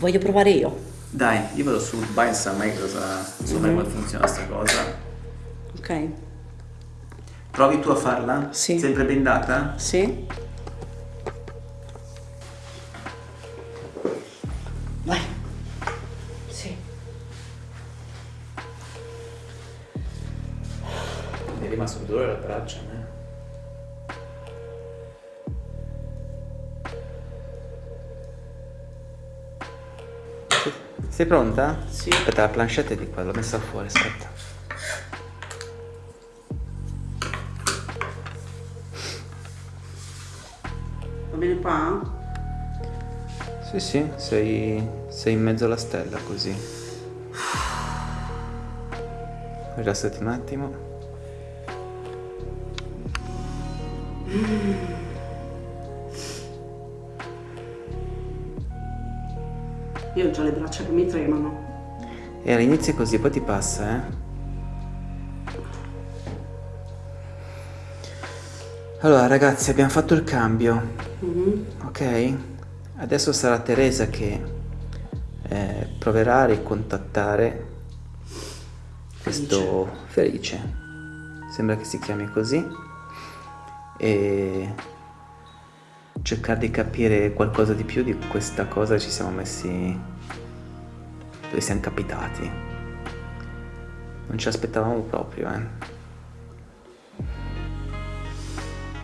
Voglio provare io. Dai, io vado su Binds a me cosa, so mm -hmm. come funziona sta cosa. Ok. Provi tu a farla? Sì. Sempre bendata? Sì. Sei pronta? Sì. Aspetta, la planchette è di qua, l'ho messa fuori, aspetta. Va bene qua? Sì, sì, sei, sei in mezzo alla stella così. Rilassati un attimo. Mm. Io ho già le braccia che mi tremano. E all'inizio è così, poi ti passa, eh? Allora ragazzi, abbiamo fatto il cambio, mm -hmm. ok? Adesso sarà Teresa che eh, proverà a ricontattare questo Felice. Sembra che si chiami così. E cercare di capire qualcosa di più di questa cosa ci siamo messi dove siamo capitati. Non ci aspettavamo proprio eh.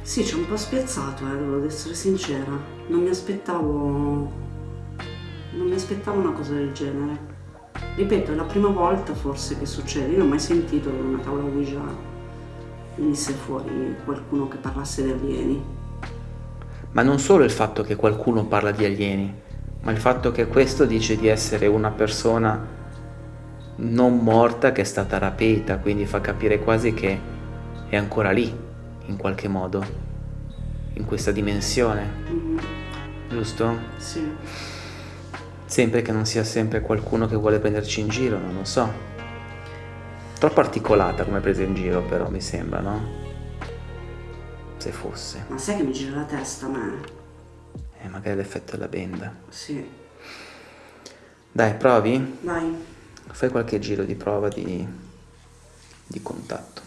Sì ci ho un po' spiazzato eh devo essere sincera. Non mi aspettavo non mi aspettavo una cosa del genere. Ripeto è la prima volta forse che succede. Io non ho mai sentito che una tavola Ouija venisse fuori qualcuno che parlasse di alieni ma non solo il fatto che qualcuno parla di alieni, ma il fatto che questo dice di essere una persona non morta che è stata rapita, quindi fa capire quasi che è ancora lì, in qualche modo, in questa dimensione. Mm. Giusto? Sì. Sempre che non sia sempre qualcuno che vuole prenderci in giro, non lo so. Troppo articolata come presa in giro però, mi sembra, no? Se fosse. Ma sai che mi gira la testa a me? Eh, magari l'effetto della benda. Sì. Dai, provi? Vai. Fai qualche giro di prova di, di contatto.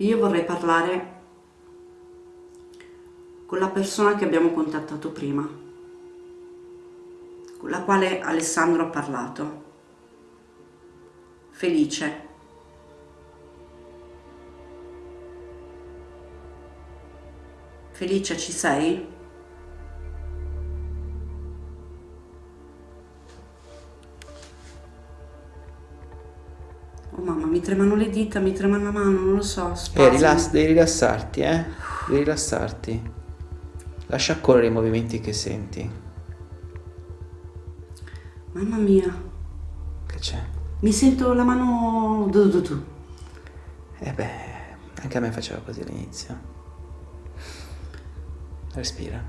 Io vorrei parlare con la persona che abbiamo contattato prima, con la quale Alessandro ha parlato. Felice. Felice, ci sei? Tremano le dita, mi trema la mano, non lo so. Eh, rilass- devi rilassarti, eh? Devi rilassarti. Lascia correre i movimenti che senti. Mamma mia, Che c'è? mi sento la mano... Du, du, du. Eh beh, anche a me faceva così all'inizio. Respira.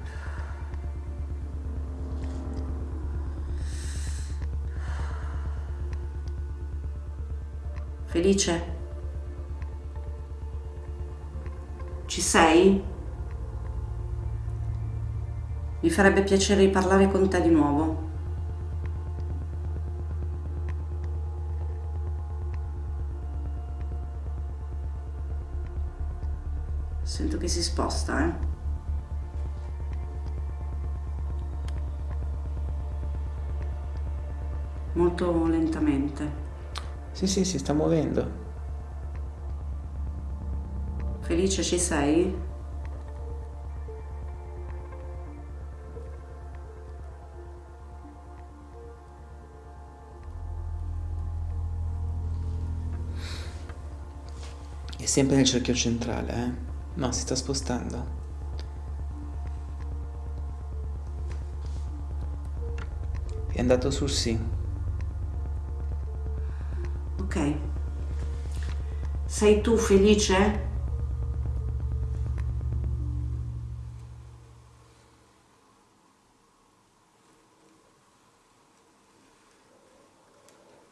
Felice? Ci sei? Mi farebbe piacere di parlare con te di nuovo. Sento che si sposta, eh? Molto lentamente. Sì, sì, si sta muovendo. Felice, ci sei? È sempre nel cerchio centrale, eh? No, si sta spostando. È andato sul sì. Ok. Sei tu felice?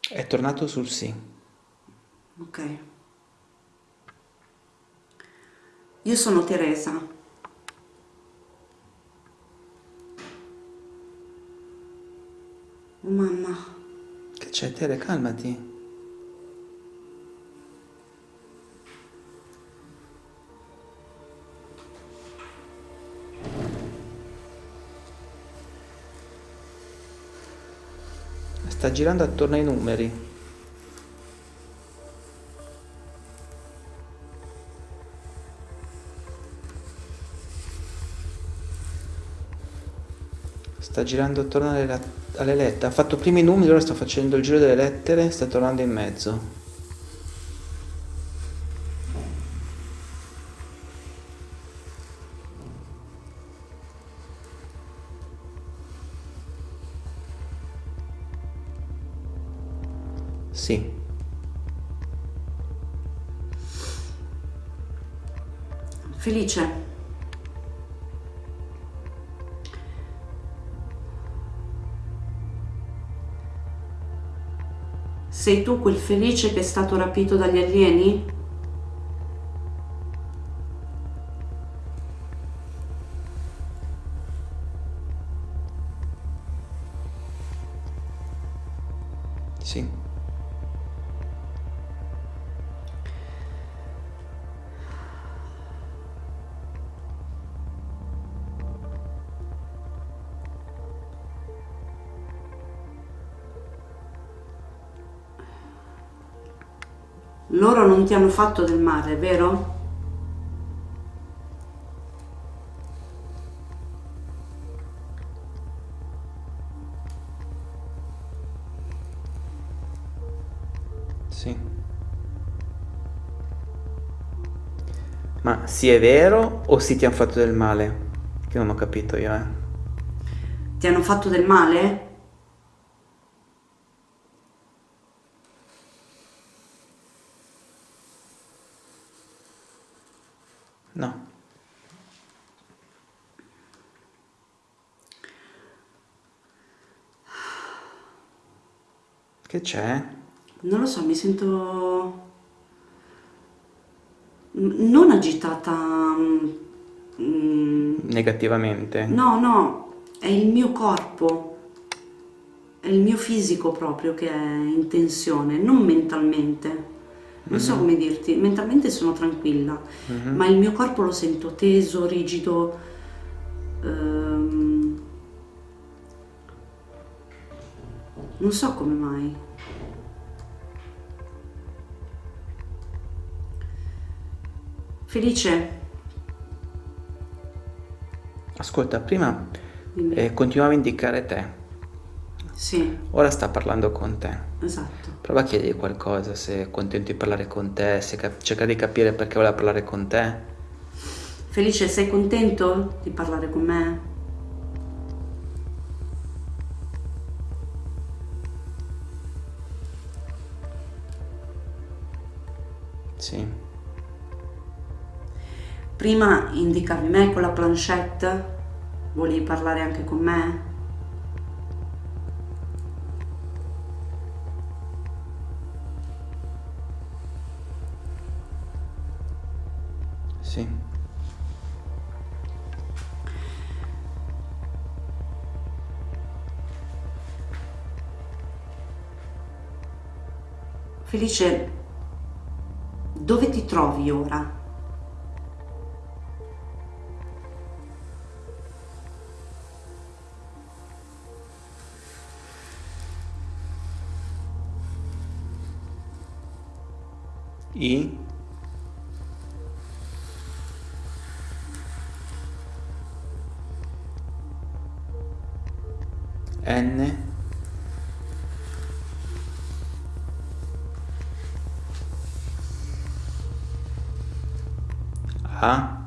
È tornato sul sì. Ok. Io sono Teresa. Oh mamma, Che c'è, Tere? Calmati. Sta girando attorno ai numeri. Sta girando attorno alle, alle lettere. Ha fatto prima i numeri, ora sta facendo il giro delle lettere, sta tornando in mezzo. Sì. Felice. Sei tu quel felice che è stato rapito dagli alieni? Sì. Loro non ti hanno fatto del male, vero? Sì. Ma sì è vero o sì ti hanno fatto del male? Che non ho capito io, eh. Ti hanno fatto del male? No. Che c'è? Non lo so, mi sento non agitata. mm, mm, Negativamente? No, no, è il mio corpo, è il mio fisico proprio che è in tensione, non mentalmente. Non so come dirti, mentalmente sono tranquilla, Mhm. ma il mio corpo lo sento teso, rigido. ehm, non so come mai. Felice, Ascolta, prima eh, continuava a indicare te. Sì, ora sta parlando con te. esatto. Prova a chiedergli qualcosa, se è contento di parlare con te, se cerca di capire perché vuole parlare con te. Felice, sei contento di parlare con me? Sì, Prima indicavi me con la planchette, volevi parlare anche con me? Sì, Felice, dove ti trovi ora? N, A,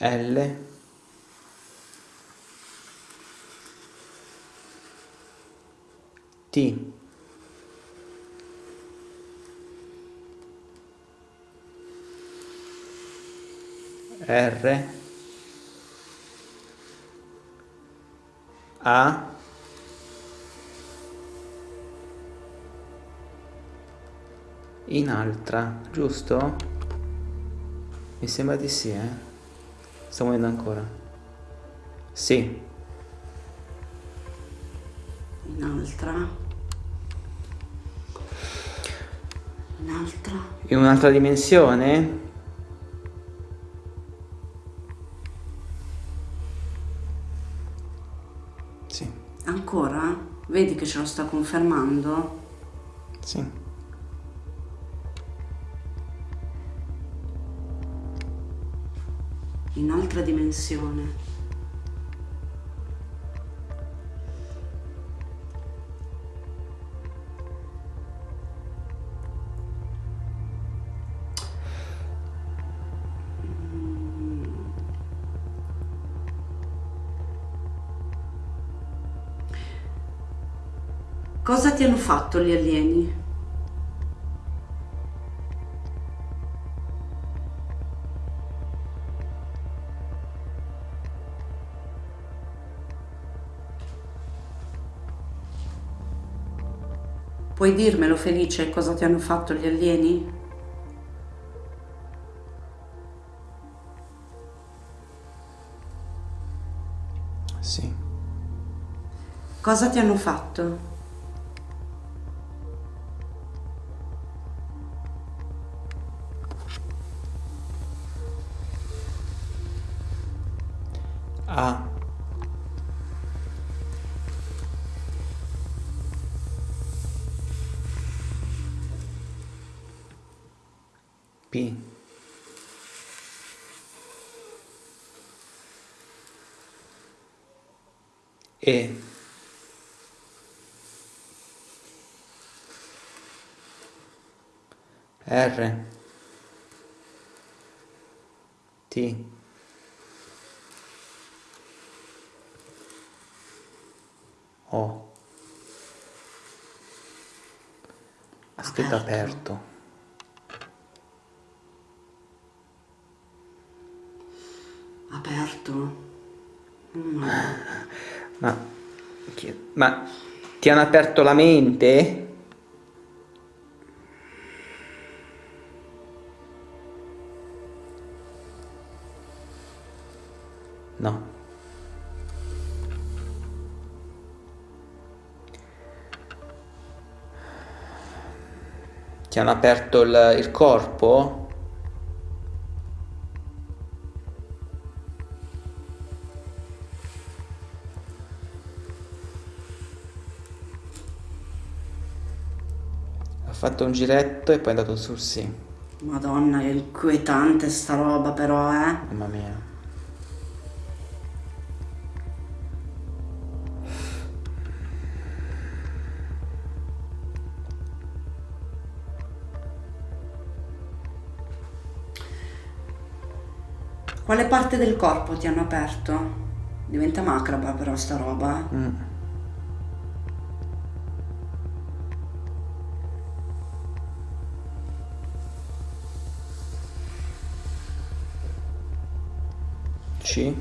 L, T, R, A, in altra, giusto? Mi sembra di sì, eh? Sto muovendo ancora. Sì, Un'altra. Un'altra. in un'altra dimensione? Ce lo sta confermando? sì. In altra dimensione. Cosa ti hanno fatto gli alieni? Puoi dirmelo Felice cosa ti hanno fatto gli alieni? Sì. Cosa ti hanno fatto? P. E. R. T. O. Aspetta Aperto. aperto. Aperto? Mm. Ma, ma ti hanno aperto la mente? No. Ti hanno aperto il, il corpo? Fatto un giretto e poi è andato sul sì. Madonna, è inquietante sta roba però, eh. Mamma mia. Quale parte del corpo ti hanno aperto? Diventa macraba però sta roba. eh. Mm. C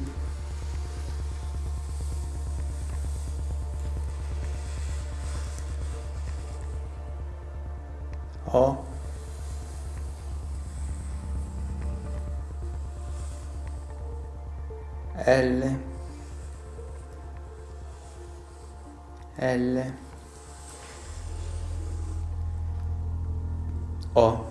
O. L. L. O